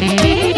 Mm-hmm.